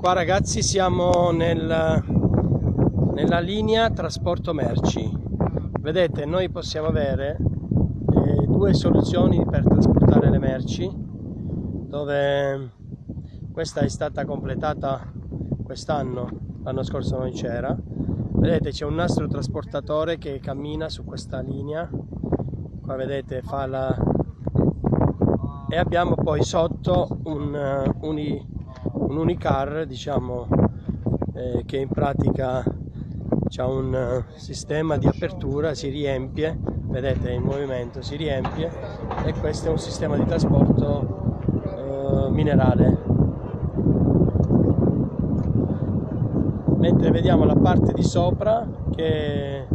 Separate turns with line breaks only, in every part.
Qua ragazzi siamo nel, nella linea trasporto merci. Vedete, noi possiamo avere eh, due soluzioni per trasportare le merci, dove questa è stata completata quest'anno, l'anno scorso non c'era. Vedete, c'è un nastro trasportatore che cammina su questa linea. Qua vedete, fa la... E abbiamo poi sotto un, uh, uni un unicar diciamo eh, che in pratica ha un uh, sistema di apertura si riempie vedete il movimento si riempie e questo è un sistema di trasporto uh, minerale. Mentre vediamo la parte di sopra che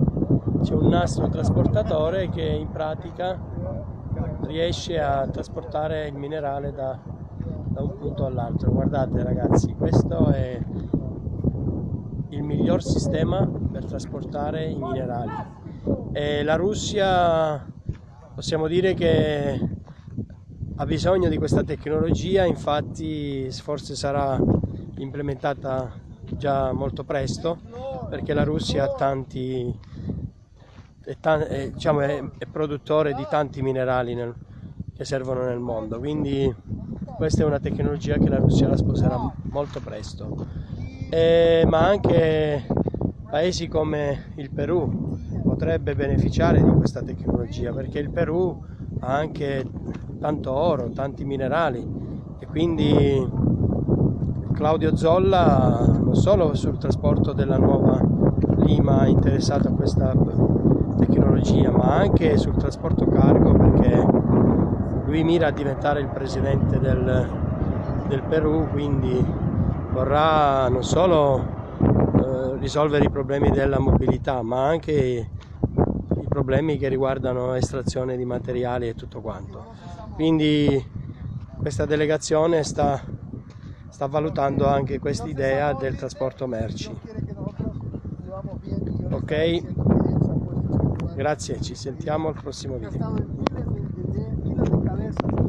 c'è un nastro trasportatore che in pratica riesce a trasportare il minerale da da un punto all'altro. Guardate ragazzi questo è il miglior sistema per trasportare i minerali e la Russia possiamo dire che ha bisogno di questa tecnologia infatti forse sarà implementata già molto presto perché la Russia ha tanti è, è, diciamo, è, è produttore di tanti minerali nel, che servono nel mondo. Quindi questa è una tecnologia che la Russia la sposerà molto presto, eh, ma anche paesi come il Perù potrebbe beneficiare di questa tecnologia perché il Perù ha anche tanto oro, tanti minerali e quindi Claudio Zolla non solo sul trasporto della nuova Lima è interessato a questa tecnologia ma anche sul trasporto cargo perché lui mira a diventare il presidente del, del Perù, quindi vorrà non solo eh, risolvere i problemi della mobilità, ma anche i problemi che riguardano estrazione di materiali e tutto quanto. Quindi questa delegazione sta, sta valutando anche questa idea del trasporto merci. Ok? Grazie, ci sentiamo al prossimo video. fortalece